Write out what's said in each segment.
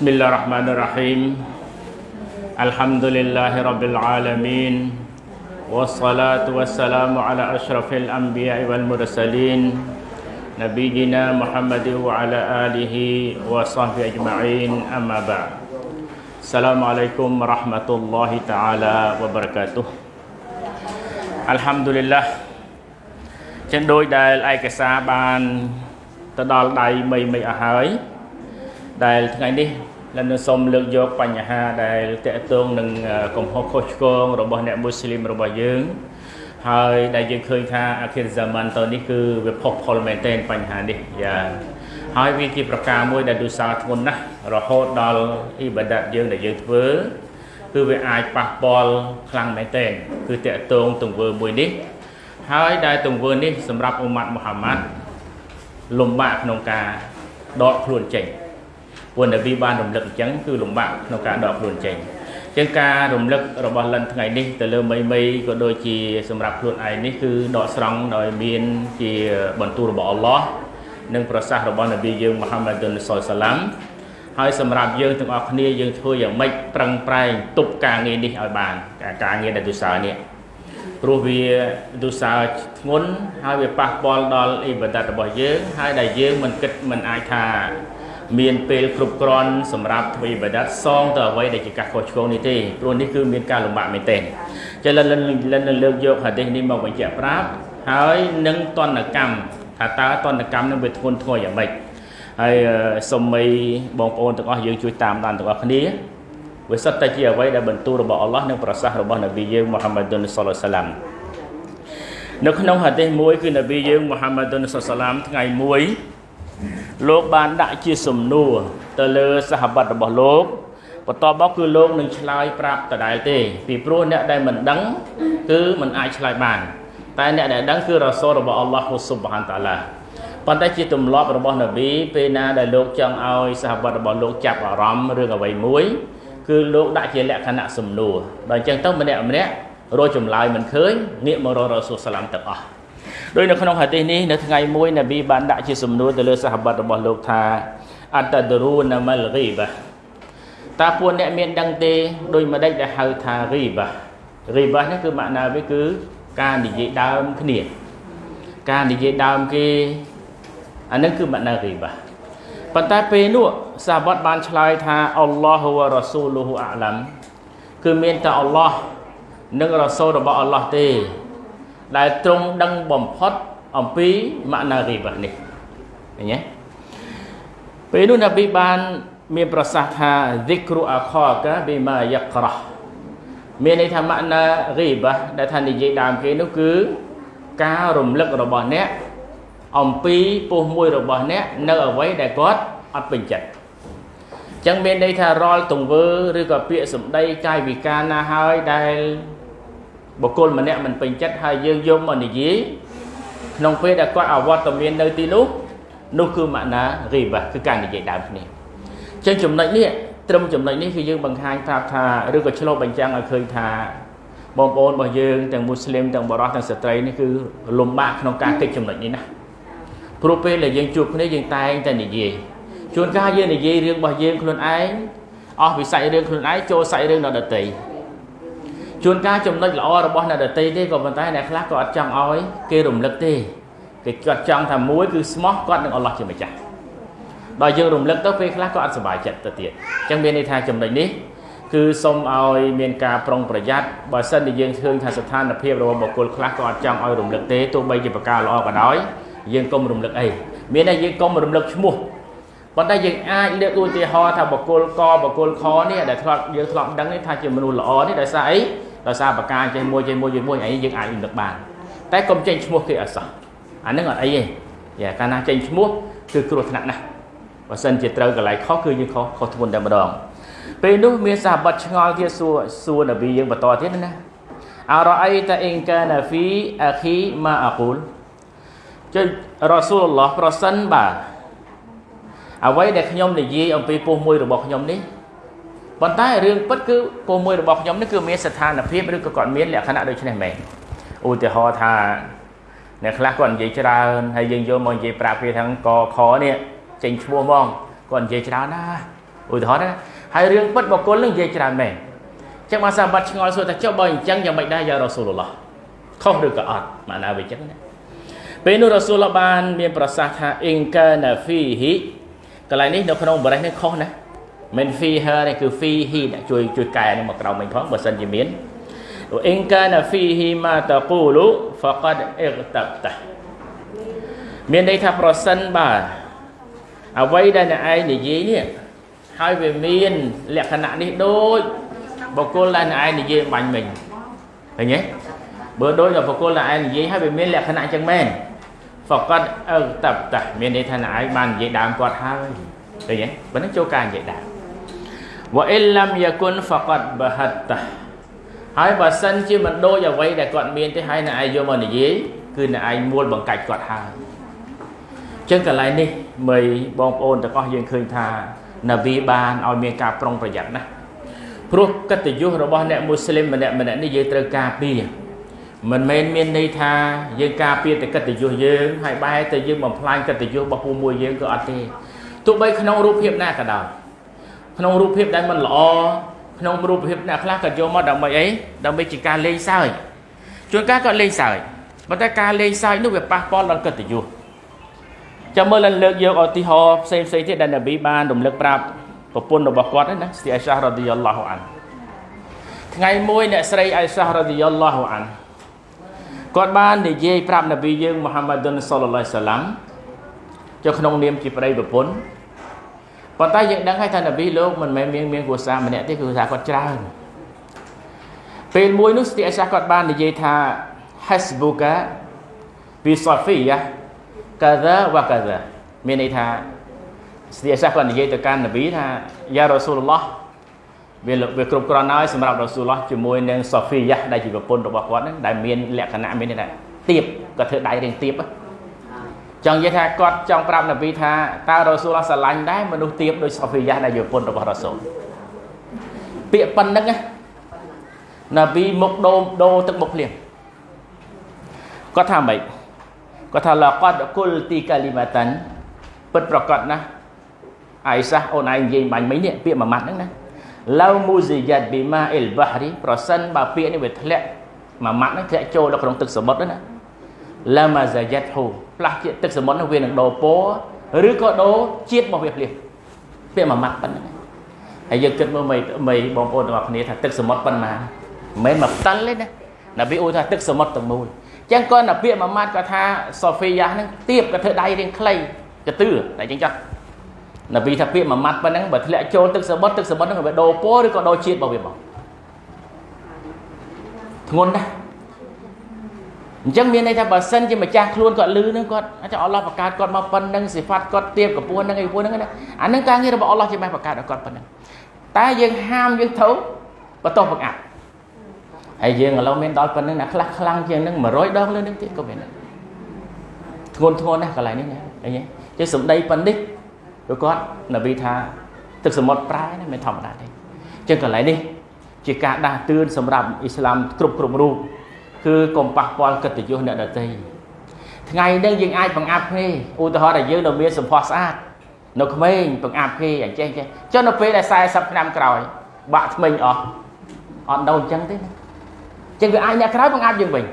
بسم الله الرحمن الرحيم الحمد لله رب العالمين والصلاة والسلام على أشرف الأنبياء والمرسلين نبينا محمد وعلى آله وصحبه أجمعين أما بعد السلام عليكم ورحمة الله تعالى وبركاته الحمد لله ចឹងដោយដែលឯកសារបានទៅដល់ដៃមីមីអស់ហើយដែលថ្ងៃនេះ លនសូមលើកយកបញ្ហាដែលតកតងនឹងកំហុសខុសឆ្គងរបស់អ្នកមូស្លីមរបស់យើងហើយដែលយើងឃើញថាអាខិរហ្សាម៉ាន់តនេះគឺវាផុសផុលមែនទែនបញ្ហានេះយ៉ាហើយវាជាប្រការមួយដែលទូសាធ្ងន់ណាស់រហូតដល់អ៊ីបាដាតយើងដែលយើងធ្វើគឺវាអាចប៉ះពាល់ខ្លាំងមែនទែនគឺតកតងទង្វើមួយនេះ ហើយដែលទង្វើនេះសម្រាប់អ៊ុម៉ាត់មូហាម៉ាត់លំបាកក្នុងការដកខ្លួនចេញ ព្រោះនប៊ីបានរំលឹកអញ្ចឹងគឺលំបាកក្នុងការដកខ្លួនចេញអញ្ចឹងការរំលឹករបស់លិនថ្ងៃនេះទៅលើមីមីក៏ដូចជាសម្រាប់ខ្លួនឯងនេះគឺដកស្រង់ដោយមានជាបន្ទូលរបស់អល់ឡោះនិងប្រសាសន៍របស់នប៊ីយើងមូហាម៉ាឌុនសុលសាឡាំហើយសម្រាប់យើងទាំងអស់គ្នាយើងធ្វើយ៉ាងម៉េចប្រឹងប្រែងទប់ការងារនេះឲ្យបានការងារដែលទុសើនេះព្រោះវាទុសើធ្ងន់ហើយវាប៉ះពាល់ដល់អ៊ីបាដាតរបស់យើងហើយដែលយើងមិនគិតមិនអាចថា មានពេលគ្រប់គ្រាន់សម្រាប់ធ្វើអ៊ីបាដាតសងទៅអ្វីដែលជាការខុសឆ្គងនេះទេព្រោះនេះគឺមានការលំបាកមែនទែនចឹងលិនលិនលើកយកហាឌីសនេះមកបញ្ជាក់ប្រាប់ហើយនឹងតនកម្មថាតើតនកម្មនឹងវាធ្ងន់ធ្ងរយ៉ាងម៉េចហើយសូមមីបងប្អូនទាំងអស់យើងជួយតាមដានទាំងអស់គ្នាវាសិតតែជាអ្វីដែលបន្ទូលរបស់អល់ឡោះនិងប្រសាសន៍របស់នប៊ីយើងមូហាម៉ាឌុនសុលសាឡាំនៅក្នុងហាឌីសមួយគឺនប៊ីយើងមូហាម៉ាឌុនសុលសាឡាំថ្ងៃមួយ លោកបានដាក់ជាសំណួរទៅលើសហបត្តិរបស់លោកបន្ទាប់មកគឺលោកនឹងឆ្លើយប្រាប់ដដែលទេ ពីព្រោះអ្នកដែលមិនដឹងគឺមិនអាចឆ្លើយបាន តែអ្នកដែលដឹងគឺរ៉ាសូលរបស់អល់ឡោះស៊ុបហានតាឡាប៉ុន្តែជាទម្លាប់របស់នប៊ីពេលណាដែលលោកចង់ឲ្យសហបត្តិរបស់លោកចាប់អារម្មណ៍រឿងអ្វីមួយ គឺលោកដាក់ជាលក្ខណៈសំណួរដល់អញ្ចឹងទៅម្នាក់ម្នាក់រកចម្លើយមិនឃើញងាកមករករ៉ាស៊ូលសាឡាំទាំងអស់ ដោយនៅក្នុងហាឌីសនេះនៅថ្ងៃមួយនប៊ីបានដាក់ជាសំណួរទៅលើសហបត្តិរបស់លោកថាអតដរូណាម៉ាល់ហ្គីបាតើពួកអ្នកមានដឹងទេដោយម្ដេចដែលហៅថាហ្គីបាហ្គីបានេះគឺម៉ាក់ណាវាគឺការនិយាយដើមគ្នាការនិយាយដើមគេអានឹងគឺម៉ាក់ណាហ្គីបាប៉ុន្តែពេលនោះសាវត្តបានឆ្លើយថាអល់ឡោះវ៉ារ៉ាស៊ូលហ៊ូអាឡាំគឺមានតែអល់ឡោះនិងរ៉ាស៊ូលរបស់អល់ឡោះទេ ដែលទ្រង់ដឹងបំផុតអំពីម៉ាណារីបានេះឃើញទេពេលនោះនប៊ីបានមានប្រសាសន៍ថា dhikru akhaka bima yaqrah មានន័យថាម៉ាណារីបាដែលថានិយាយដើមគេនោះគឺការរំលឹករបស់អ្នកអំពីពោះមួយរបស់អ្នកនៅអ្វីដែលគាត់អត់ពេញចិត្តចឹងមានន័យថារាល់ទង្វើឬក៏ពាក្យសម្ដីកាយវិការណាហើយដែល បុគ្គលម្នាក់មិនពេញចិត្តហើយយើងយកមកនិយាយក្នុងពេលដែលគាត់អវត្តមាននៅទីនោះនោះគឺម៉ាណារីបាគឺការនិយាយដើមគ្នាចឹងចំណុចនេះត្រឹមចំណុចនេះគឺយើងបង្ហាញប្រាប់ថាឬក៏ឆ្លុះបញ្ចាំងឲ្យឃើញថាបងប្អូនរបស់យើងទាំងមូស្លីមទាំងបរិសទាំងស្ត្រីនេះគឺលំបាកក្នុងការគិតចំណុចនេះណាព្រោះពេលដែលយើងជួបគ្នាយើងតែងតែនិយាយជួនកាលយើងនិយាយរឿងរបស់យើងខ្លួនឯងអស់វិស័យរឿងខ្លួនឯងចូលសាច់រឿងដល់ដទៃ ជួនកាលចំណុចល្អរបស់អ្នកដទៃទេក៏ប៉ុន្តែអ្នកខ្លះក៏អត់ចង់ឲ្យគេរំលឹកទេគេគាត់ចង់ថាមួយគឺស្មោះគាត់នឹងអល់ឡោះជាម្ចាស់ដល់យើងរំលឹកទៅពេលខ្លះក៏អត់សុបាយចិត្តទៅទៀតអញ្ចឹងមានន័យថាចំណុចនេះគឺសូមឲ្យមានការប្រុងប្រយ័ត្នបើសិនជាយើងឃើញថាស្ថានភាពរបស់បុគ្គលខ្លះក៏អត់ចង់ឲ្យរំលឹកទេទោះបីជាប្រការល្អក៏ដោយយើងកុំរំលឹកអីមានតែយើងកុំរំលឹកឈ្មោះប៉ុន្តែយើងអាចលើកឧទាហរណ៍ថាបុគ្គលកបុគ្គលខនេះដែលធ្លាប់យើងធ្លាប់ដឹងនេះថាជាមនុស្សល្អនេះដោយសារអី ដោយសារប្រការចេះមួយចេះមួយចេះមួយអីយើងអាចរំលឹកបានតែកុំចេញឈ្មោះគេអត់សោះអានឹងអត់អីទេយ៉ាកាលណាចេញឈ្មោះគឺគ្រោះថ្នាក់ណាស់បើសិនជាត្រូវកន្លែងខុសគឺយើងខុសខុសធ្ងន់តែម្ដងពេលនោះមានសាបတ်ឆ្ងល់ទៀតសួរសួរនប៊ីយើងបន្តទៀតណាអរអៃតាអ៊ីនកាណាហ្វីអាខីម៉ាអាកូលចុះរ៉ាស៊ូលឡោះប្រសិនបាទអ្វីដែលខ្ញុំនិយាយអំពីពោះមួយរបស់ខ្ញុំនេះ ប៉ុន្តែរឿងពិតគឺពោះមួយរបស់ខ្ញុំនេះគឺមានស្ថានភាពឬក៏គាត់មានលក្ខណៈដូចនេះមែនឧទាហរណ៍ថាអ្នកខ្លះគាត់និយាយច្រើនហើយយើងយកមកនិយាយប្រាប់គេថាកខនេះចេញឈ្មោះហ្មងគាត់និយាយច្រើនណាឧទាហរណ៍ណាហើយរឿងពិតបុគ្គលនឹងនិយាយច្រើនមែនចឹងមកសាបាត់ឆ្ងល់សួរថាចុះបើអញ្ចឹងយ៉ាងម៉េចដែរយ៉ារ៉ាស៊ូលឡោះខុសឬក៏អត់ម៉ាណាវាអញ្ចឹងណាពេលនោះរ៉ាស៊ូលបាន មានប្រសាសន៍ថាអ៊ីនកាណាហ្វីហ៊ីកន្លែងនេះនៅក្នុងបរិសនេះខុសណា មិន fee her នេះគឺ fee he អ្នកជួយជួយកែនេះមកក្រោមវិញផងបើសិនជាមានអ៊ីនកាណាហ្វីហ៊ីម៉ាតាគូលូ faqad ightabta មានន័យថាប្រសិនបើអ្វីដែលអ្នកឯងនិយាយនេះហើយវាមានលក្ខណៈនេះដូចបុគ្គលដែលអ្នកឯងនិយាយបាញ់មិញឃើញទេបើដូចតែបុគ្គលដែលឯងនិយាយហើយវាមានលក្ខណៈចឹងមែន faqad ightabta មានន័យថាអ្នកឯងបាននិយាយដើមគាត់ហើយឃើញទេបើនឹងចូលការនិយាយដើម wa illam yakun faqad bahatta ហើយបើសិនជាមិនដូចអ្វីដែលគាត់មានទេហើយអ្នកឯងយកមកនិយាយគឺអ្នកឯងមួលបង្កាច់គាត់ហើយចឹងកន្លែងនេះមីបងប្អូនទាំងអស់យើងឃើញថានប៊ីបានឲ្យមានការប្រុងប្រយ័ត្នណាព្រោះកិត្តិយសរបស់អ្នកមូស្លីមម្នាក់ម្នាក់នេះយើងត្រូវការពារមិនមែនមានន័យថាយើងការពារតែកិត្តិយសយើងហើយបែរទៅយើងបំផ្លាញកិត្តិយសរបស់ពូមួយយើងក៏អត់ទេទោះបីក្នុងរូបភាពណាក៏ដោយ ក្នុងរូបភាពដែលមិនល្អក្នុងរូបភាពអ្នកខ្លះក៏យកមកដើម្បីអីដើម្បីជាការលេងសើចជួនកាលក៏លេងសើចប៉ុន្តែការលេងសើចនោះវាប៉ះពាល់ដល់កិត្តិយសចាំមើលឡើងលើកយកឧទាហរណ៍ផ្សេងផ្សេងទៀតដែលនប៊ីបានរំលឹកប្រាប់ប្រពន្ធរបស់គាត់ណាស្ទីអៃសារ៉ាឌីយ៉ាឡោះអានថ្ងៃមួយអ្នកស្រីអៃសារ៉ាឌីយ៉ាឡោះអានគាត់បាននិយាយប្រាប់នប៊ីយើងមូហាម៉ាឌុនសល្លឡោះសាឡាំចុះក្នុងនាមជាប្តីប្រពន្ធ ប៉ុន្តែយើងដឹងហើយថានប៊ីលោកមិនមែនមានមានគ្រួសារម្នាក់ទេគឺថាគាត់ច្រើនពេលមួយនោះស្ទីអៃសាគាត់បាននិយាយថា hasbuka bi safiya kaza wa kaza មានន័យថាស្ទីអៃសាគាត់និយាយទៅកាន់នប៊ីថាយ៉ារ៉ាស៊ូលឡោះវាវាគ្រប់គ្រាន់ហើយសម្រាប់រ៉ាស៊ូលឡោះជាមួយនឹងសាហ្វីយ៉ាដែលជាប្រពន្ធរបស់គាត់ហ្នឹងដែលមានលក្ខណៈមានន័យថាទៀបក៏ធ្វើដៃរៀងទៀបហ្នឹង ចង់និយាយថាគាត់ចង់ប្រាប់នប៊ីថាតើរ៉ូស៊ូលស្រឡាញ់ដែរមនុស្សទៀបដូចសូហ្វីយ៉ាដែលជាប្រពន្ធរបស់រ៉ូស៊ូលពាក្យប៉ុណ្្នឹងណាប៊ីមុខដូមដូទឹកមុខភ្លៀងគាត់ថាម៉េចគាត់ថាឡាកាត់គុលទីកាលីម៉ាតាន់ពិតប្រកបណាស់អៃសាអូនឯងនិយាយបាញ់មិញនេះពាក្យមួយម៉ាត់ហ្នឹងណាឡៅមូស៊ីយ៉ាត់ប៊ីម៉ាអ៊ីលបាហ្រីប្រសិនបើពាក្យនេះវាធ្លាក់មួយម៉ាត់ហ្នឹងធ្លាក់ចូលដល់ក្នុងទឹកសមុទ្រណាឡាម៉ាហ្សាយ៉ាត់ហ៊ូ ផ្លាស់ជាតិទឹកសមុទ្រនោះវានឹងដូរពណ៌ឬក៏ដូរជាតិរបស់វាភ្លាមពាក្យមួយម៉ាត់ប៉ុណ្ណឹងហើយយើងគិតមើលមីបងប្អូនទាំងអស់គ្នាថាទឹកសមុទ្រប៉ុណ្ណាមិនមែនមកផ្តិលទេណាណាប៊ីអ៊ូថាទឹកសមុទ្រទាំងមូលចឹងគាត់ណាពាក្យមួយម៉ាត់គាត់ថាសូហ្វីយ៉ាហ្នឹងទៀបក៏ធ្វើដៃរៀងខ្លីកទឿតែចឹងចុះណាប៊ីថាពាក្យមួយម៉ាត់ប៉ុណ្ណឹងបើធ្លាក់ចូលទឹកសមុទ្រទឹកសមុទ្រហ្នឹងវាដូរពណ៌ឬក៏ដូរជាតិរបស់វាមកធ្ងន់ណាស់ អញ្ចឹងមានន័យថាបើសិនជាម្ចាស់ខ្លួនគាត់លឺនឹងគាត់អាចអល់ឡោះបង្កើតគាត់មកប៉ុណ្្នឹងសិហ្វាត់គាត់ទៀបកម្ពស់ហ្នឹងឯពួកហ្នឹងណាអាហ្នឹងការងាររបស់អល់ឡោះជាម៉េចបង្កើតឲ្យគាត់ប៉ុណ្្នឹងតែយើងហាមយើងត្រូវបន្តបង្អាប់ហើយយើងឥឡូវមានដល់ប៉ុណ្្នឹងណាខ្លះខ្លាំងជាងហ្នឹង100ដងលើនឹងទៀតក៏មានដែរធ្ងន់ធ្ងរណាស់កន្លែងនេះណាអីចេះសំដីប៉ុណ្នេះព្រោះគាត់នប៊ីថាទឹកសមុទ្រប្រែណាមិនធម្មតាទេអញ្ចឹងកន្លែងនេះជាការដាស់តឿនសម្រាប់អ៊ីស្លាមគ្រប់គ្រប់រូប គឺកុំប៉ះពាល់កិត្តិយសអ្នកដទៃថ្ងៃនេះយើងអាចបង្អាប់គេឧទាហរណ៍ថាយើងនៅមានសម្ផស្សស្អាតនៅក្មេងបង្អាប់គេអញ្ចឹងចេះចុះនៅពេលដែល40ឆ្នាំក្រោយ បាក់ថ្មិញអស់អត់ đâu អញ្ចឹងទេណាអញ្ចឹងវាអាចអ្នកក្រោយបង្អាប់យើងវិញ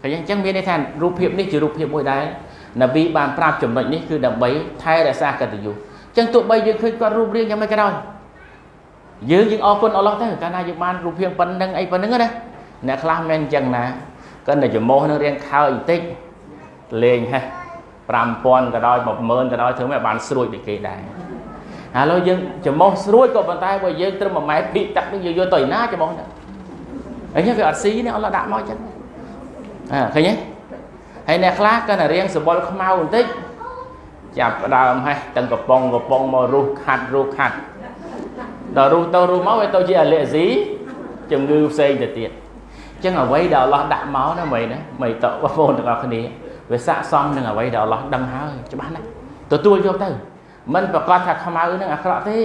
ឃើញអញ្ចឹងមានន័យថារូបភាពនេះជារូបភាពមួយដែលនប៊ីបានប្រាប់ចំណុចនេះគឺដើម្បីថែរក្សាកិត្តិយសអញ្ចឹងទោះបីយើងឃើញគាត់រូបរាងយ៉ាងម៉េចក៏ដោយយើងយើងអរគុណអល់ឡោះទៅកាលណាយើងបានរូបភាពប៉ុណ្្នឹងអីប៉ុណ្្នឹងណា អ្នកខ្លះមិនអញ្ចឹងណាគាត់តែចំមោះនឹងរៀងខើបន្តិចលេងហេះ5000ក៏ដោយ10000ក៏ដោយធ្វើមិនបានស្រួយដូចគេដែរឥឡូវយើងចំមោះស្រួយក៏ប៉ុន្តែបើយើងត្រឹម1ម៉ែត្រពីទឹកនេះយើងយកទៅណាចំមោះហ្នឹងអញ្ចឹងវាអត់ស៊ីនេះអល់ឡោះដាក់មកអញ្ចឹងអើឃើញទេហើយអ្នកខ្លះគាត់តែរៀងសបល់ខ្មៅបន្តិចចាប់ដើមហេះទាំងកំប៉ុងកំប៉ុងមករុះខាត់រុះខាត់ដល់រុះទៅរុះមកវាទៅជាអាឡែស៊ីជំងឺផ្សេងទៅទៀត ចឹងអ្វីដែលអល់ឡោះដាក់មកណាមីណាមីតបងប្អូនទាំងអស់គ្នាវាស័កសមនឹងអ្វីដែលអល់ឡោះដឹងហើយច្បាស់ណាស់ទទួលយកទៅមិនប្រកាសថាខ្មៅនឹងអាក្រក់ទេ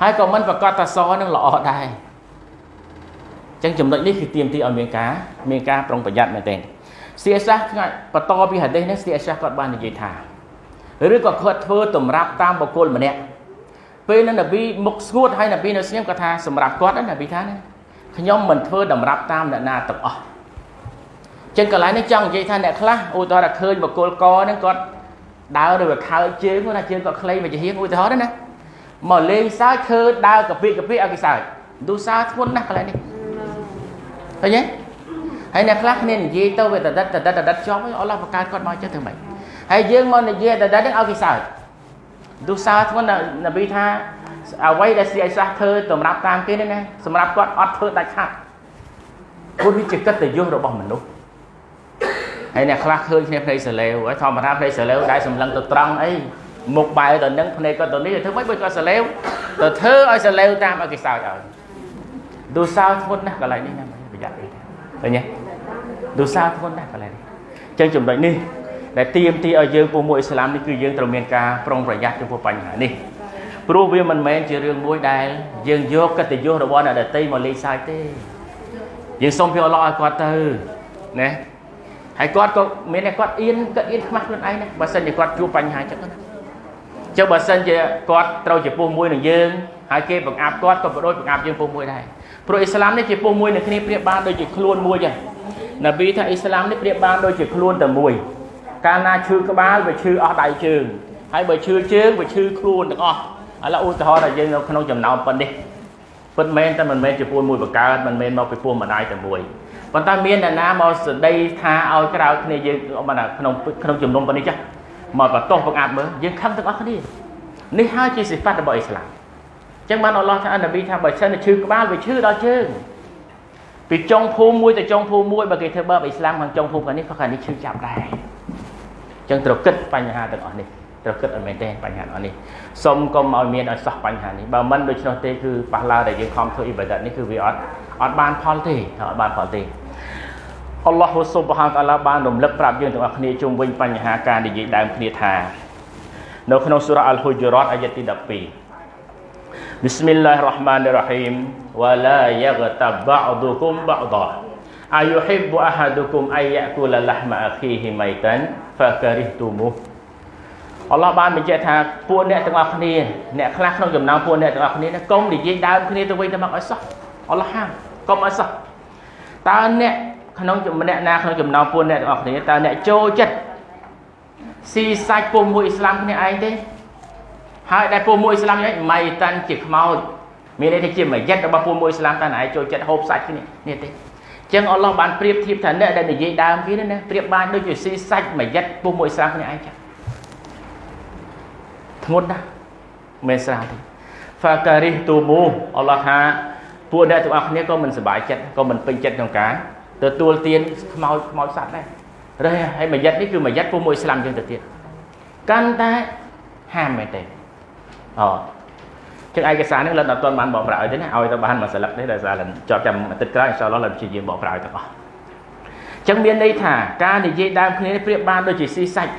ហើយក៏មិនប្រកាសថាសនឹងល្អដែរចឹងចំណុចនេះគឺទៀមទីឲ្យមានការមានការប្រុងប្រយ័ត្នមែនទែនស្ទីអសាសថ្ងៃបន្តពីហាឌីសនេះស្ទីអសាសគាត់បាននិយាយថាឬក៏គាត់ធ្វើតម្រាប់តាមបុគ្គលម្នាក់ពេលនឹងនប៊ីមុខស្ងួតហើយនប៊ីនៅស្ងៀមគាត់ថាសម្រាប់គាត់ណានប៊ីថាណា ខ្ញុំមិនធ្វើតម្រាប់តាមអ្នកណាទាំងអស់ចឹងកន្លែងនេះចង់និយាយថាអ្នកខ្លះឧទាហរណ៍ថាឃើញបកគលកហ្នឹងគាត់ដើរឬខើជើងគាត់ថាជើងគាត់ខ្លីមកជាហៀងឧទាហរណ៍ណាមកលេងសើចឃើញដើរកាពិកាពិឲ្យគេសើចឌូសាធ្ងន់ណាស់កន្លែងនេះឃើញទេហើយអ្នកខ្លះគ្នានិយាយទៅវាតដិតតដិតតដិតជាប់អល់ឡោះបង្កើតគាត់មកចឹងធ្វើម៉េចហើយយើងមកនិយាយតដិតឲ្យគេសើចឌូសាធ្ងន់នប៊ីថា អ្វីដែលស្រីអៃសាសធ្វើសម្រាប់តាមគេនេះណាសម្រាប់គាត់អត់ធ្វើដាច់ខាត់ព្រោះវាជាកិត្តិយសរបស់មនុស្សហើយអ្នកខ្លះឃើញគ្នាភ្នែកសលេវហើយធម្មតាភ្នែកសលេវដែលសម្លឹងទៅត្រង់អីមុខបែរទៅនឹងភ្នែកក៏ទៅនេះធ្វើម៉េចបើគាត់សលេវទៅធ្វើឲ្យសលេវតាមឲ្យគេសើចឲ្យឌូសោធ្ងន់ណាស់កន្លែងនេះណាប្រយ័ត្នអីឃើញទេឌូសោធ្ងន់ណាស់កន្លែងនេះអញ្ចឹងចំណុចនេះដែលទៀមទីឲ្យយើងពុំមួយអ៊ីស្លាមនេះគឺយើងត្រូវមានការប្រុងប្រយ័ត្នចំពោះបញ្ហានេះ ព្រោះវាមិនមែនជារឿងមួយដែលយើងយកកិត្តិយសរបស់អ្នកដតីមកលេងសើចទេយើងសូមពីអល់ឡោះឲ្យគាត់ទៅណាហើយគាត់ក៏មានតែគាត់អៀនគាត់អៀនខ្មាស់ខ្លួនឯងណាបើសិនជាគាត់ជួបបញ្ហាចឹងណាចុះបើសិនជាគាត់ត្រូវជាពោះមួយនឹងយើងហើយគេបង្អាប់គាត់ក៏បដូចបង្អាប់យើងពោះមួយដែរព្រោះអ៊ីស្លាមនេះជាពោះមួយនឹងគ្នាប្រៀបបានដូចជាខ្លួនមួយចឹងនប៊ីថាអ៊ីស្លាមនេះប្រៀបបានដូចជាខ្លួនតែមួយកាលណាឈឺក្បាលវាឈឺអស់ដៃជើងហើយបើឈឺជើងវាឈឺខ្លួនទាំងអស់ ឥឡូវឧទាហរណ៍ថាយើងនៅក្នុងចំណោមប៉ុណ្នេះពិតមែនតែមិនមែនជាពួនមួយបង្កើតមិនមែនមកពីពួនម្ដាយតែមួយប៉ុន្តែមានអ្នកណាមកស្ដីថាឲ្យក្រៅគ្នាយើងបានក្នុងក្នុងជំនុំប៉ុណ្នេះចាស់មកបតោះបង្អាប់មើលយើងខឹងទាំងអស់គ្នានេះហើយជាសិផាត់របស់អ៊ីស្លាមអញ្ចឹងបានអល់ឡោះថានប៊ីថាបើសិនតែឈឺក្បាលវាឈឺដល់ជើងពីចុងភូមិមួយទៅចុងភូមិមួយបើគេធ្វើបើអ៊ីស្លាមខាងចុងភូមិខាងនេះក៏ខាងនេះឈឺចាប់ដែរអញ្ចឹងត្រូវគិតបញ្ហាទាំងអស់នេះ ត្រូវគិតឲ្យមែនទេបញ្ហានេះសុំកុំឲ្យមានឲ្យសោះបញ្ហានេះបើមិនដូច្នោះទេគឺប៉ះឡើដែលយើងខំធ្វើអ៊ីបាដាតនេះគឺវាអត់អត់បានផលទេអត់បានផលទេអល់ឡោះស៊ុបហានតាឡាបានរំលឹកប្រាប់យើងទាំងអស់គ្នាជុំវិញបញ្ហាការនិយាយដើមគ្នាថានៅក្នុងសូរ៉ាអលហ៊ូជរ៉ាតអាយ៉ាទី12 بسم الله الرحمن الرحيم ولا يغتب بعضكم بعضا أيحب أحدكم أن يأكل لحم أخيه ميتا فكرهتموه អល់ឡោះបានបញ្ជាក់ថាពួកអ្នកទាំងអស់គ្នាអ្នកខ្លះក្នុងចំណោមពួកអ្នកទាំងអស់គ្នាកុំនិយាយដើមគ្នាទៅវិញទៅមកឲ្យសោះអល់ឡោះហាមកុំឲ្យសោះតើអ្នកក្នុងម្នាក់ណាក្នុងចំណោមពួកអ្នកទាំងអស់គ្នាតើអ្នកចូលចិត្តស៊ីសាច់ពួកមួយអ៊ីស្លាមគ្នាឯងទេហើយដែលពួកមួយអ៊ីស្លាមនេះម៉ៃតាន់ជាខ្មោចមានន័យថាជាមយិតរបស់ពួកមួយអ៊ីស្លាមតើណែចូលចិត្តហូបសាច់គ្នានេះទេចឹងអល់ឡោះបានប្រៀបធៀបថាអ្នកដែលនិយាយដើមគេណាប្រៀបបានដូចជាស៊ីសាច់មយិតពួកមួយអ៊ីស្លាមគ្នាឯងចឹង ធ្ងន់ណាស់មិនស្រាលទេហ្វាការីសទូមូអល់ឡោះថាពួកអ្នកទាំងអស់គ្នាក៏មិនសប្បាយចិត្តក៏មិនពេញចិត្តក្នុងការទទួលទានខ្មោចខ្មោចសត្វដែររេហើយមួយយិតនេះគឺមួយយិតពួកមួយស្លាំយើងទៅទៀតកាន់តែហាមមែនទេអូចឹងឯកសារនេះលិតអត់ទាន់បានបកប្រាស់ឲ្យទេណាឲ្យទៅបានមួយស្លឹកទេដោយសារលិតជាប់ចាំអាទិត្យក្រោយអ៊ីនសាអល់ឡោះលិតព្យាយាមបកប្រាស់ឲ្យទាំងអស់ចឹងមានន័យថាការនិយាយដើមគ្នាប្រៀបបានដូចជាស៊ីសាច់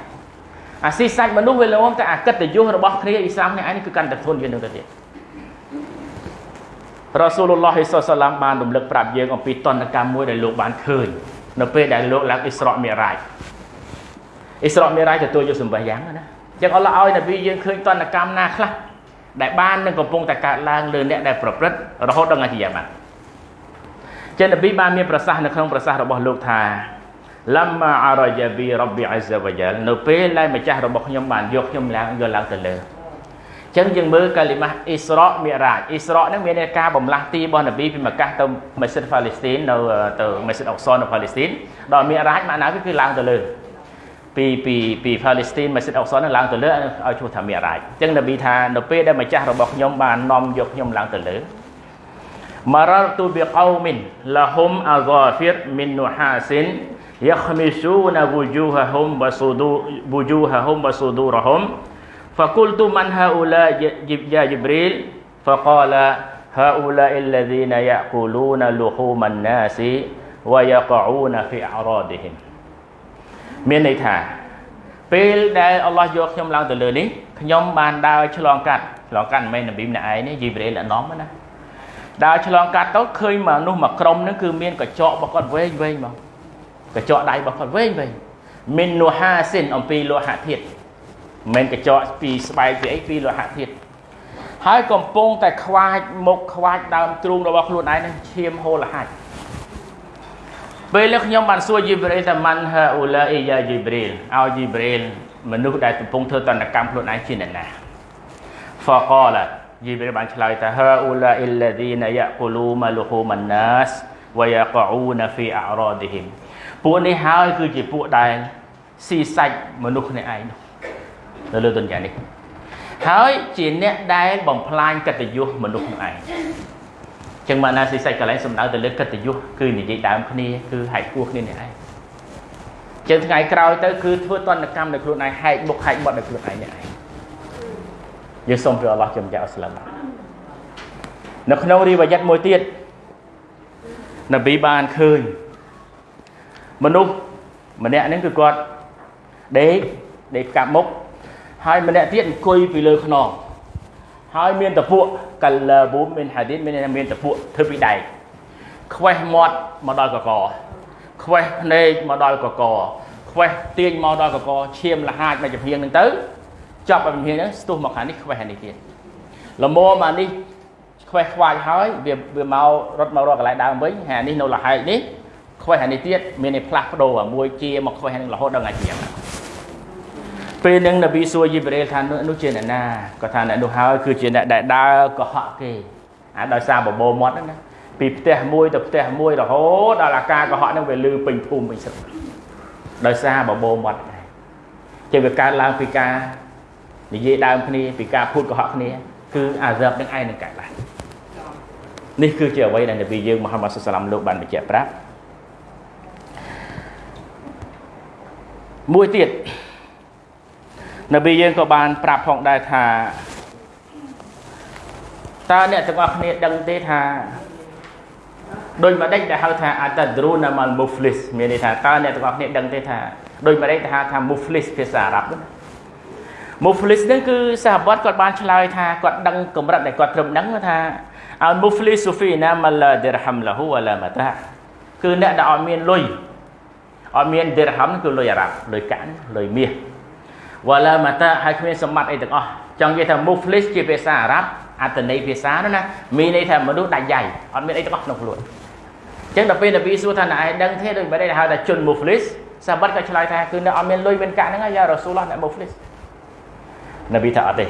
អាស៊ីសាច់មនុស្សវាល្មមតែអាកិត្តិយសរបស់គ្នាអ៊ីស្លាមនេះឯងគឺកាន់តែធន់ជាងនឹងទៅទៀតរ៉ាស៊ូលឡោះសុសឡាមបានរំលឹកប្រាប់យើងអំពីតន្តកម្មមួយដែលលោកបានឃើញនៅពេលដែលលោកឡើងអ៊ីស្រ៉ាមីរ៉ាជអ៊ីស្រ៉ាមីរ៉ាជទទួលយកសម្បះយ៉ាងណាចឹងអល់ឡោះឲ្យនប៊ីយើងឃើញតន្តកម្មណាខ្លះដែលបាននឹងកំពុងតែកើតឡើងលើអ្នកដែលប្រព្រឹត្តរហូតដល់ថ្ងៃជាយ៉ាម៉ាត់ចឹងនប៊ីបានមានប្រសាសន៍នៅក្នុងប្រសាសន៍របស់លោកថា លំមាអរយាប៊ីរ៉ប៊ីអាហ្សាវយ៉ាលនៅពេលដែលម្ចាស់របស់ខ្ញុំបានយកខ្ញុំឡើងយកឡើងទៅលើចឹងយើងមើលកាលីម៉ាស់អ៊ីស្រ៉ាមីរ៉ាជអ៊ីស្រ៉ាហ្នឹងមានការបំលាស់ទីរបស់នប៊ីពីម៉ាកាសទៅម៉ាស៊ីតហ្វាឡេស្ទីននៅទៅម៉ាស៊ីតអុកសុននៅហ្វាឡេស្ទីនដល់មីរ៉ាជម៉ាក់ណាគឺឡើងទៅលើពីពីពីហ្វាឡេស្ទីនម៉ាស៊ីតអុកសុនឡើងទៅលើឲ្យឈ្មោះថាមីរ៉ាជចឹងនប៊ីថានៅពេលដែលម្ចាស់របស់ខ្ញុំបាននាំយកខ្ញុំឡើងទៅលើមររទូបិកោមិនលហុំអាហ្សាហ្វីរមីននូហាសិន yakhmisuna wujuhahum wa sudu wujuhahum wa sudurahum faqultu man haula ya jibril faqala haula alladhina yaquluna luhuman nasi wa yaqauna fi a'radihim មានន័យថាពេលដែលអល់ឡោះយកខ្ញុំឡើងទៅលើនេះខ្ញុំបានដើរឆ្លងកាត់ឆ្លងកាត់មិនមែននប៊ីម្នាក់ឯងទេជីប្រេលអណំណាដើរឆ្លងកាត់ទៅឃើញមនុស្សមួយក្រុមហ្នឹងគឺមានកញ្ចក់របស់គាត់វែងវែងមក កញ្ចក់ដៃរបស់គាត់វែងវែងមិនលោហាសិនអំពីលោហៈធាតុមិនកញ្ចក់ពីស្បែកពីអីពីលោហៈធាតុហើយកំពុងតែខ្វាចមុខខ្វាចដើមទ្រូងរបស់ខ្លួនឯងនឹងឈាមហូរលហាច់ពេលនេះខ្ញុំបានសួរយីប្រេលថាម៉ាន់ហាអ៊ូឡាអ៊ីយ៉ាយីប្រេលឲ្យយីប្រេលមនុស្សដែលកំពុងធ្វើតន្តកម្មខ្លួនឯងជាអ្នកណាហ្វកឡាយីប្រេលបានឆ្លើយថាហាអ៊ូឡាអ៊ីឡាឌីណាយ៉ាកូលូម៉ាលូហ៊ូម៉ាន់ណាសវយ៉ាកូនហ្វីអរ៉ាឌីហ៊ីម ពួកនេះហើយគឺជាពួកដែលស៊ីសាច់មនុស្សគ្នាឯងនៅលើទុនយ៉ានេះហើយជាអ្នកដែលបំផ្លាញកិត្តិយសមនុស្សនឹងឯងចឹងមកណាស៊ីសាច់កន្លែងសំដៅទៅលើកិត្តិយសគឺនិយាយដើមគ្នាគឺហែកគោះគ្នានេះឯងចឹងថ្ងៃក្រោយទៅគឺធ្វើតនកម្មដោយខ្លួនឯងហែកមុខហែកមាត់ដោយខ្លួនឯងនេះឯងយើងសូមព្រះអល់ឡោះជំនះអស្លាមនៅក្នុងរីវ៉ាយ៉ាត់មួយទៀតនប៊ីបានឃើញ មនុស្សម្នាក់ហ្នឹងគឺគាត់ដេកដេកកាប់មុខហើយម្នាក់ទៀតអង្គុយពីលើខ្នងហើយមានតពួកកលប៊ូមមានហាឌីតមានមានតពួកធ្វើពីដែកខ្វេះមាត់មកដល់កកខ្វេះភ្នែកមកដល់កកខ្វេះទាញមកដល់កកឈាមលហាចមកចំហៀងហ្នឹងទៅចាប់ឲ្យចំហៀងហ្នឹងស្ទុះមកខាងនេះខ្វេះខាងនេះទៀតលមមកនេះខ្វេះខ្វាយហើយវាវាមករត់មករកកន្លែងដើមវិញហើយនេះនៅលហែកនេះ ខ្វេះខាងនេះទៀតមានឯផ្លាស់ប្ដូរមួយជាមកខ្វេះហ្នឹងរហូតដល់ថ្ងៃជាងពេលនឹងនប៊ីសួរយីប្រេលថានោះជាអ្នកណាគាត់ថាអ្នកនោះហើយគឺជាអ្នកដែលដើរកុហកគេអាដោយសារបបោមាត់ហ្នឹងណាពីផ្ទះមួយទៅផ្ទះមួយរហូតដល់អាការកុហកហ្នឹងវាលឺពេញភូមិពេញស្រុកដោយសារបបោមាត់ដែរជាវាកើតឡើងពីការនិយាយដើមគ្នាពីការพูดកុហកគ្នាគឺអាហ្សាបនឹងឯងនឹងកើតឡើងនេះគឺជាអ្វីដែលនប៊ីយើងមហាម៉ាត់សុសឡាមលោកបានបញ្ជាក់ប្រាប់ មួយទៀតនប៊ីយើងក៏បានប្រាប់ផងដែរថាតើអ្នកទាំងអស់គ្នាដឹងទេថាដូចម្ដេចដែលហៅថាអតដ្រូណាម៉ាល់មូហ្វ្លីសមានន័យថាតើអ្នកទាំងអស់គ្នាដឹងទេថាដូចម្ដេចដែលហៅថាមូហ្វ្លីសភាសាអារ៉ាប់ណាមូហ្វ្លីសនេះគឺសាហបតគាត់បានឆ្លើយថាគាត់ដឹងកម្រិតដែលគាត់ត្រឹមដឹងថាអលមូហ្វ្លីសហ្វីណាម៉ាឡាឌីរហាំឡាហ៊ូវឡាម៉ាតាគឺអ្នកដែលអត់មានលុយ អត់មានឌីរហាំគឺលុយអារ៉ាប់លុយកាក់លុយមាសវ៉ាឡាម៉ាតាហើយគ្មានសម្បត្តិអីទាំងអស់ចង់និយាយថា muflis ជាភាសាអារ៉ាប់អត្ថន័យភាសានោះណាមានន័យថាមនុស្សដាច់យ៉ៃអត់មានអីទាំងអស់ក្នុងខ្លួនអញ្ចឹងដល់ពេលនប៊ីសួរថាណែឯងដឹងទេដូចបែរហៅថាជន muflis សាបាត់ក៏ឆ្លើយថាគឺនៅអត់មានលុយមានកាក់ហ្នឹងយ៉ារ៉ាស៊ូលឡោះអ្នក muflis នប៊ីថាអត់ទេ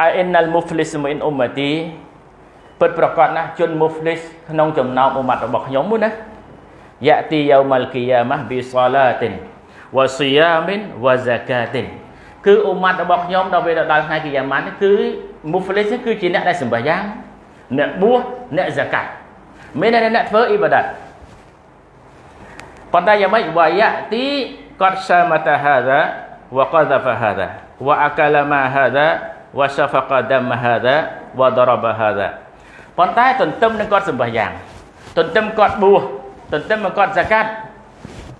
អៃអ៊ីនណល muflis មីនអ៊ុម៉ាទីពិតប្រកបណាស់ជន muflis ក្នុងចំណោមអ៊ុម៉ាត់របស់ខ្ញុំមួយណា យ៉ាទីយូម៉ាល់គីយ៉ាម៉ាប៊ីសាឡាទិនវ៉ាស៊ីយ៉ាមីនវ៉ាហ្សាកាទិនគឺអ៊ុម៉ាត់របស់ខ្ញុំដល់ពេលដល់ថ្ងៃគីយ៉ាម៉ាត់គឺ muflis គឺជាអ្នកដែលសម្បះយ៉ាងអ្នកបួសអ្នកហ្សាកាត់មានអ្នកធ្វើអ៊ីបាដាតប៉ុន្តែយ៉ាងម៉េចវ៉ាយ៉ាទីកតសាមតាហាដាវ៉ាកដហ្វហាដាវ៉ាអាកាឡាម៉ាហាដាវ៉ាសាហ្វកដាមហាដាវ៉ាដរបហាដាប៉ុន្តែទន្ទឹមនឹងគាត់សម្បះយ៉ាងទន្ទឹមគាត់បួស ទន្ទឹមមកគាត់សកាត់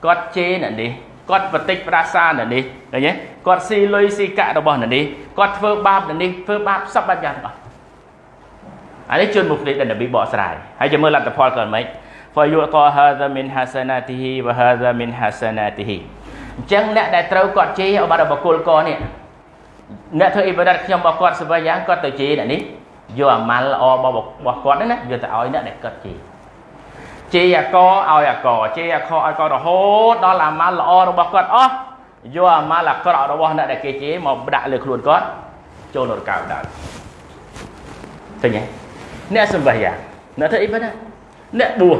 គាត់ជេរអ្នកនេះគាត់បតិចប្រាសាអ្នកនេះឃើញទេគាត់ស៊ីលុយស៊ីកាក់របស់អ្នកនេះគាត់ធ្វើបាបអ្នកនេះធ្វើបាបសពបែបយ៉ាងទាំងអស់អានេះជន់មុខនេះដែលនប៊ីបកស្រាយហើយចាំមើលលទ្ធផលគាត់មិនហ្វយុតហាហ្សាមីនហាសានាទីហ៊ីវហាហ្សាមីនហាសានាទីហ៊ីអញ្ចឹងអ្នកដែលត្រូវគាត់ជេរអបាត់របស់គុលកនេះអ្នកធ្វើអ៊ីបាដាតខ្ញុំរបស់គាត់ស្វែងយ៉ាងគាត់ទៅជេរអ្នកនេះយកអាម៉ាល់ល្អរបស់របស់គាត់ហ្នឹងណាយកទៅឲ្យអ្នកដែលគាត់ជេរ ជេរអាកឲ្យអាកជេរអាខឲ្យករហូតដល់អាម៉ាល់ល្អរបស់គាត់អស់យកអាម៉ាល់អាក្រក់របស់អ្នកដែលគេជេរមកដាក់លើខ្លួនគាត់ចូលនរកោដែរឃើញទេអ្នកសម្បះយ៉ាងអ្នកធ្វើអ៊ីបាដាអ្នកបួស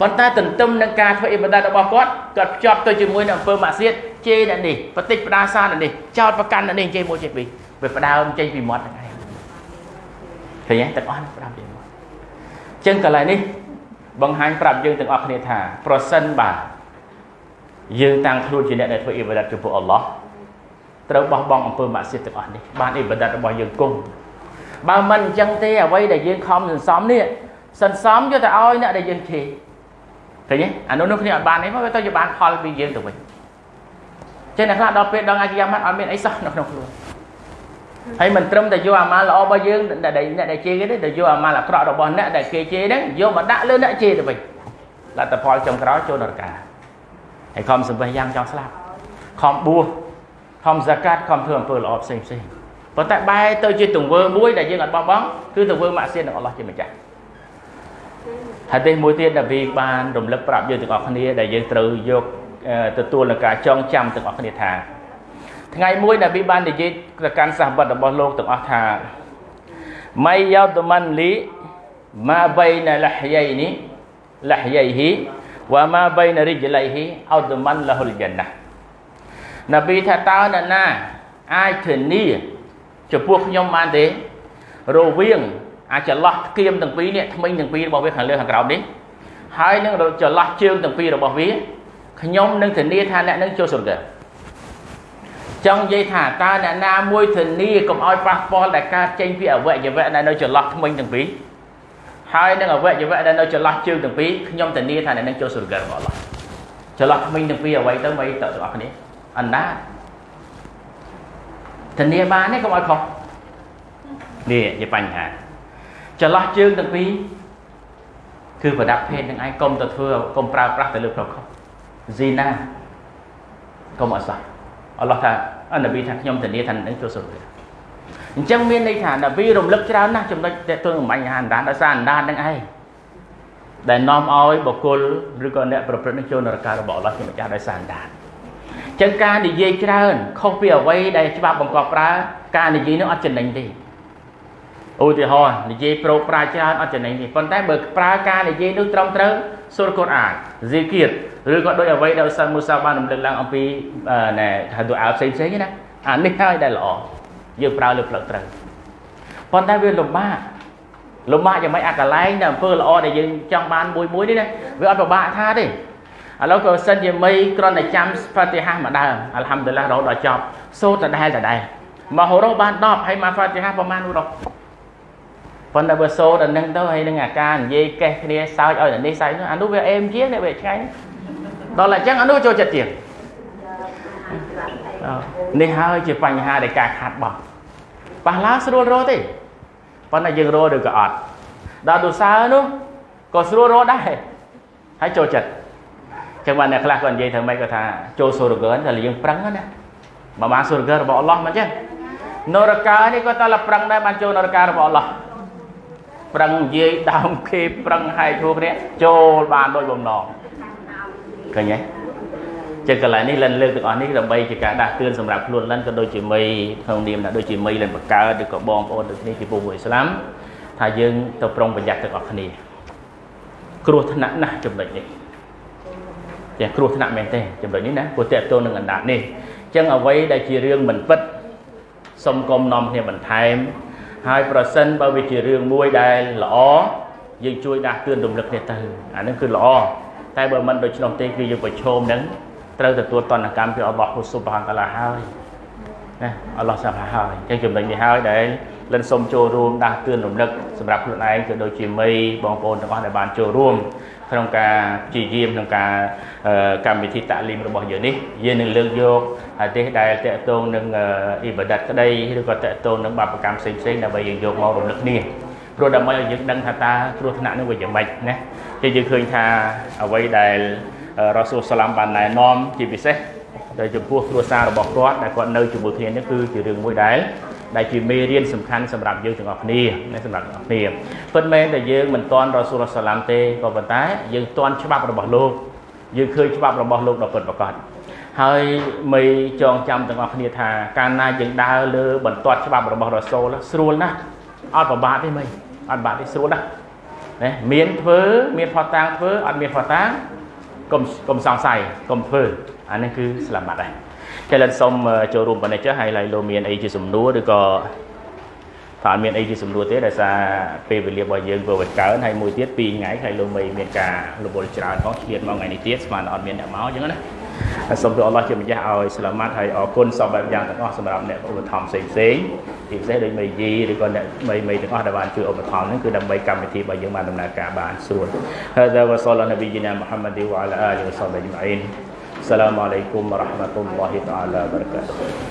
ប៉ុន្តែទន្ទឹមនឹងការធ្វើអ៊ីបាដារបស់គាត់គាត់ភ្ជាប់ទៅជាមួយនឹងអំពើម៉ាក់សៀតជេរអ្នកនេះបតិចផ្ដាសាអ្នកនេះចោតប្រកាន់អ្នកនេះជេរមួយជេរពីរវាផ្ដើមចេញពីមាត់ហ្នឹងឯងឃើញទេទាំងអស់ផ្ដើមចេញមាត់អញ្ចឹងកន្លែងនេះ បង្ហាញប្រាប់យើងទាំងអស់គ្នាថាប្រសិនបាទយើងតាំងខ្លួនជាអ្នកដែលធ្វើអ៊ីបាដាតចំពោះអល់ឡោះត្រូវបោះបង់អំពើម៉ាក់សៀតទាំងអស់នេះបានអ៊ីបាដាតរបស់យើងគង់បើមិនអញ្ចឹងទេអ្វីដែលយើងខំសន្សំនេះសន្សំយកទៅឲ្យអ្នកដែលយើងជេរឃើញទេអានោះនោះគ្នាអត់បានទេមកវាទៅជាបានផលពីយើងទៅវិញចឹងអ្នកខ្លះដល់ពេលដល់អាយ៉ាម៉ាត់អត់មានអីសោះនៅក្នុងខ្លួន ហើយមិនត្រឹមតែយកអាម៉ាល់ល្អរបស់យើងដែលអ្នកដែលជេរគេទេតែយកអាម៉ាល់អាក្រក់របស់អ្នកដែលគេជេរហ្នឹងយកមកដាក់លើអ្នកជេរទៅវិញលទ្ធផលចុងក្រោយចូលនរកាហើយខំសម្បះយ៉ាងចង់ស្លាប់ខំបួសខំហ្សាកាតខំធ្វើអំពើល្អផ្សេងផ្សេងប៉ុន្តែបែរទៅជាទង្វើមួយដែលយើងអត់បោះបង់គឺទង្វើម៉ាក់សៀតនឹងអល់ឡោះជាម្ចាស់ហាឌីសមួយទៀតដែលវាបានរំលឹកប្រាប់យើងទាំងអស់គ្នាដែលយើងត្រូវយកទទួលនឹងការចងចាំទាំងអស់គ្នាថា ថ្ងៃមួយដែលវាបាននិយាយទៅកាន់សាសបတ်របស់លោកទាំងអស់ថាម៉ៃយោតមិនលីម៉ាបៃណាលះយៃនេះលះយៃហ៊ីវ៉ាម៉ាបៃណារិជលៃហ៊ីអោតមិនលហុលយ៉ាណានប៊ីថាតើអ្នកណាអាចធានាចំពោះខ្ញុំបានទេរវាងអាចន្លោះគៀមទាំងពីរនេះថ្មិញទាំងពីររបស់វាខាងលើខាងក្រោមនេះហើយនឹងចន្លោះជើងទាំងពីររបស់វាខ្ញុំនឹងធានាថាអ្នកនឹងចូលស្រុកដែរ ចង់និយាយថាតើអ្នកណាមួយធានាកុំឲ្យប៉ះពាល់ដែលកើតចេញពីអវយវៈដែលនៅចន្លោះថ្មិញទាំងពីរហើយនឹងអវយវៈដែលនៅចន្លោះជើងទាំងពីរខ្ញុំធានាថាអ្នកនឹងចូលស្រុករបស់អល់ឡោះចន្លោះថ្មិញទាំងពីរអ្វីទៅមិនទៅទាំងអស់គ្នាអណ្ដាធានាបានទេកុំឲ្យខុសនេះជាបញ្ហាចន្លោះជើងទាំងពីរគឺប្រដាប់ភេទនឹងឯងកុំទៅធ្វើកុំប្រើប្រាស់ទៅលើប្រុសខុសស៊ីណាកុំអសោះអល់ឡោះថា អនប៊ីថាខ្ញុំធានាថានឹងចូលសុខអញ្ចឹងមានន័យថានប៊ីរំលឹកច្រើនណាស់ចំណុចតេតួនឹងបញ្ហាអណ្ដានដោយសារអណ្ដាននឹងឯងដែលនាំឲ្យបុគ្គលឬក៏អ្នកប្រព្រឹត្តនឹងចូលនរករបស់អល់ឡោះជាម្ចាស់ដោយសារអណ្ដានចឹងការនិយាយច្រើនខុសពីអ្វីដែលច្បាប់បង្កប់ប្រើការនិយាយនោះអត់ចំណេញទេឧទាហរណ៍និយាយប្រោកប្រាច្រើនអត់ចំណេញទេប៉ុន្តែបើប្រើការនិយាយនោះត្រឹមត្រូវសូរកូរ៉ាន ហ្ស៊ីគៀតឬក៏ដោយអ្វីដែលឧស្សាហ៍មូសាបានរំលឹកឡើងអំពីណែថាទូអាផ្សេងផ្សេងណាអានេះហើយដែលល្អយើងប្រើលើផ្លូវត្រូវប៉ុន្តែវាលំបាកលំបាកយ៉ាងម៉េចអាកន្លែងដែលអំពើល្អដែលយើងចង់បានមួយមួយនេះណាវាអត់ពិបាកថាទេឥឡូវក៏សិនជាមីគ្រាន់តែចាំហ្វាទីហាម្ដងអัลហាំឌុលឡារហូតដល់ចប់សូត្រដដែលដដែលមហូរ៉ូបាន10ហើយមកហ្វាទីហាប្រហែលនោះរក ប៉ុន្តែបើសូត្រដល់នឹងទៅហើយនឹងអាការនិយាយកេះគ្នាសើចឲ្យនេះសើចនោះអានោះវាអេមជាងនេះវាឆ្ងាញ់ដល់តែអញ្ចឹងអានោះចូលចិត្តជាងនេះហើយជាបញ្ហានៃការខាត់បោះប៉ះឡាស្រួលរទេប៉ុន្តែយើងរឬក៏អត់ដល់ទុសើនោះក៏ស្រួលរដែរហើយចូលចិត្តចឹងបានអ្នកខ្លះគាត់និយាយថាម៉េចគាត់ថាចូលសូរកើតែយើងប្រឹងណាបើបានសូរកើរបស់អល់ឡោះមិនចឹងនរកានេះក៏តែលប្រឹងដែរបានចូលនរការបស់អល់ឡោះ ប្រឹងនិយាយដើមគេប្រឹងហែកហួគ្នាចូលបានដោយបំណងឃើញទេចឹងកន្លែងនេះលិនលើកទាំងអស់នេះដើម្បីជាការដាស់តឿនសម្រាប់ខ្លួនលិនក៏ដូចជាមីក្នុងនាមថាដូចជាមីលិនបកើតឬក៏បងប្អូនដូចនេះពីពុទ្ធអ៊ីស្លាមថាយើងទៅប្រុងប្រយ័ត្នទាំងអស់គ្នាគ្រោះថ្នាក់ណាស់ចំណុចនេះទាំងគ្រោះថ្នាក់មែនទេចំណុចនេះណាព្រោះតេតតនឹងអណ្ដាតនេះចឹងអ្វីដែលជារឿងមិនពិតសុំកុំនាំគ្នាបន្ថែម ហើយប្រសិនបើវាជារឿងមួយដែលល្អយើងជួយដាស់តឿនរំលឹកគ្នាទៅអានឹងគឺល្អតែបើមិនដូច្នោះទេគឺយើងប្រឈមនឹងត្រូវទទួលតនកម្មពីអល់ឡោះហ៊ូស៊ុបហានតាឡាហើយណាអល់ឡោះសាប់ហើយអញ្ចឹងចំណុចនេះហើយដែលលិនសូមចូលរួមដាស់តឿនរំលឹកសម្រាប់ខ្លួនឯងក៏ដូចជាមីបងប្អូនទាំងអស់ដែលបានចូលរួម ក្នុងការព្យាយាមក្នុងការកម្មវិធីតាលីមរបស់យើងនេះយើងនឹងលើកយកហាឌីសដែលតកតងនឹងអ៊ីបាដាតក្តីឬក៏តកតងនឹងបាបកម្មផ្សេងផ្សេងដើម្បីយើងយកមករំលឹកគ្នាព្រោះដើម្បីឲ្យយើងដឹងថាតើគ្រោះថ្នាក់នោះវាយ៉ាងម៉េចណាជាយើងឃើញថាអ្វីដែលរ៉ាស៊ូលសាឡាមបានណែនាំជាពិសេសដែលចំពោះគ្រួសាររបស់គាត់ដែលគាត់នៅជាមួយគ្នានេះគឺជារឿងមួយដែល ដែលជាមេរៀនសំខាន់សម្រាប់យើងទាំងអស់គ្នាសម្រាប់ទាំងអស់គ្នាពិតមែនតែយើងមិនទាន់រ៉ាស៊ូលសាឡាមទេក៏ប៉ុន្តែយើងទាន់ច្បាប់របស់លោកយើងឃើញច្បាប់របស់លោកដ៏ពិតប្រាកដហើយមីចងចាំទាំងអស់គ្នាថាកាលណាយើងដើរលើបន្ទាត់ច្បាប់របស់រ៉ាស៊ូលស្រួលណាស់អត់ប្របាកទេមីអត់បាក់ទេស្រួលណាស់ណាមានធ្វើមានផតតាំងធ្វើអត់មានផតតាំងកុំកុំសង្ស័យកុំធ្វើអានេះគឺស្លាមាត់ដែរ ចលិនសុំចូលរួមប៉ុណ្ណេះចុះហើយឡើយលោកមានអីជាសំណួរឬក៏ថាអត់មានអីជាសំណួរទេដោយសារពេលវេលារបស់យើងធ្វើឲ្យកើនហើយមួយទៀត2ថ្ងៃហើយលោកមីមានការរវល់ច្រើនផងឆ្លៀតមកថ្ងៃនេះទៀតស្មានអត់មានអ្នកមកអញ្ចឹងណាសូមទូអល់ឡោះជាម្ចាស់ឲ្យស្លាមាត់ហើយអរគុណសពបែបយ៉ាងទាំងអស់សម្រាប់អ្នកឧបត្ថម្ភផ្សេងផ្សេងជាពិសេសដូចមេយីឬក៏អ្នកមេមេទាំងអស់ដែលបានជួយឧបត្ថម្ភហ្នឹងគឺដើម្បីកម្មវិធីរបស់យើងបានដំណើរការបានស្រួលហើយវ៉ាសលនប៊ីជីណាមូហាម៉ាឌីវ៉ាអាឡាអាលីវ៉ាសាប៊ីអ៊ីមអ៊ីន Assalamualaikum warahmatullahi taala wabarakatuh.